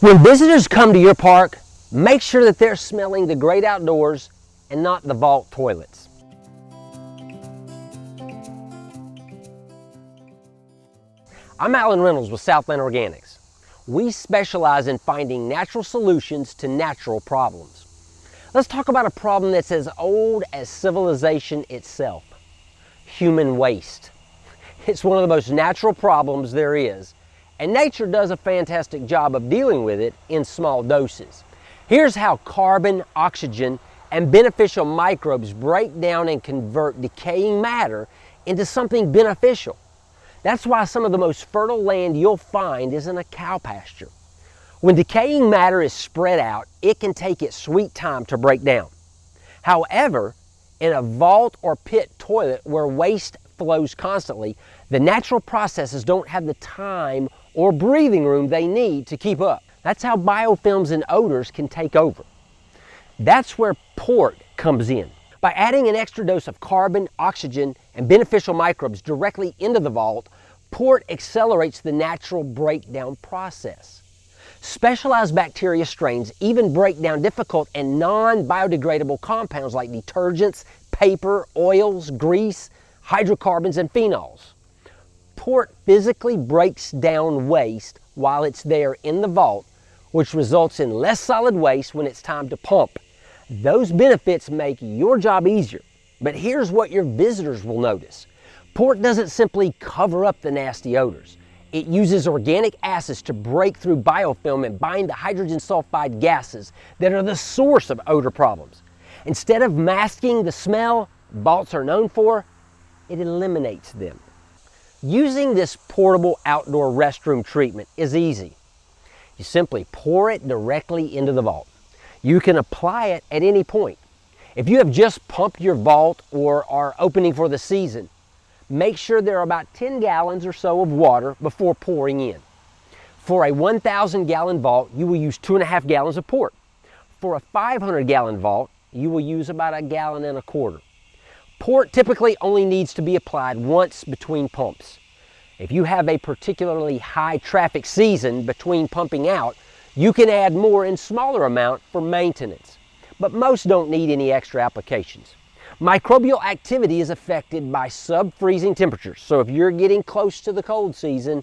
When visitors come to your park, make sure that they're smelling the great outdoors and not the vault toilets. I'm Alan Reynolds with Southland Organics. We specialize in finding natural solutions to natural problems. Let's talk about a problem that's as old as civilization itself, human waste. It's one of the most natural problems there is, and nature does a fantastic job of dealing with it in small doses. Here's how carbon, oxygen, and beneficial microbes break down and convert decaying matter into something beneficial. That's why some of the most fertile land you'll find is in a cow pasture. When decaying matter is spread out, it can take its sweet time to break down. However, in a vault or pit toilet where waste flows constantly, the natural processes don't have the time or breathing room they need to keep up. That's how biofilms and odors can take over. That's where port comes in. By adding an extra dose of carbon, oxygen, and beneficial microbes directly into the vault, port accelerates the natural breakdown process. Specialized bacteria strains even break down difficult and non-biodegradable compounds like detergents, paper, oils, grease, hydrocarbons, and phenols port physically breaks down waste while it's there in the vault, which results in less solid waste when it's time to pump. Those benefits make your job easier, but here's what your visitors will notice. Port doesn't simply cover up the nasty odors. It uses organic acids to break through biofilm and bind the hydrogen sulfide gases that are the source of odor problems. Instead of masking the smell vaults are known for, it eliminates them. Using this portable outdoor restroom treatment is easy. You simply pour it directly into the vault. You can apply it at any point. If you have just pumped your vault or are opening for the season, make sure there are about 10 gallons or so of water before pouring in. For a 1,000 gallon vault, you will use two and a half gallons of port. For a 500 gallon vault, you will use about a gallon and a quarter. Port typically only needs to be applied once between pumps. If you have a particularly high traffic season between pumping out, you can add more in smaller amount for maintenance, but most don't need any extra applications. Microbial activity is affected by sub-freezing temperatures, so if you're getting close to the cold season,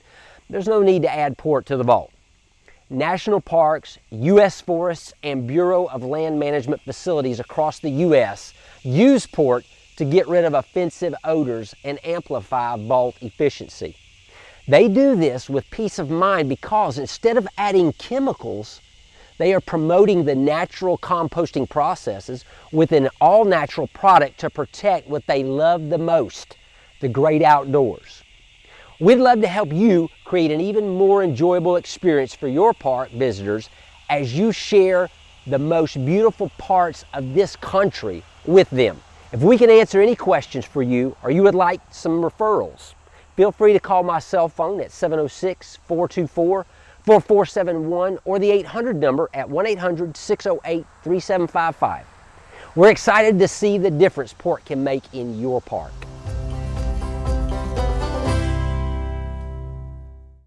there's no need to add port to the vault. National parks, U.S. forests, and Bureau of Land Management facilities across the U.S. use port to get rid of offensive odors and amplify vault efficiency. They do this with peace of mind because instead of adding chemicals, they are promoting the natural composting processes with an all natural product to protect what they love the most, the great outdoors. We'd love to help you create an even more enjoyable experience for your park visitors as you share the most beautiful parts of this country with them. If we can answer any questions for you or you would like some referrals, feel free to call my cell phone at 706-424-4471 or the 800 number at 1-800-608-3755. We're excited to see the difference port can make in your park.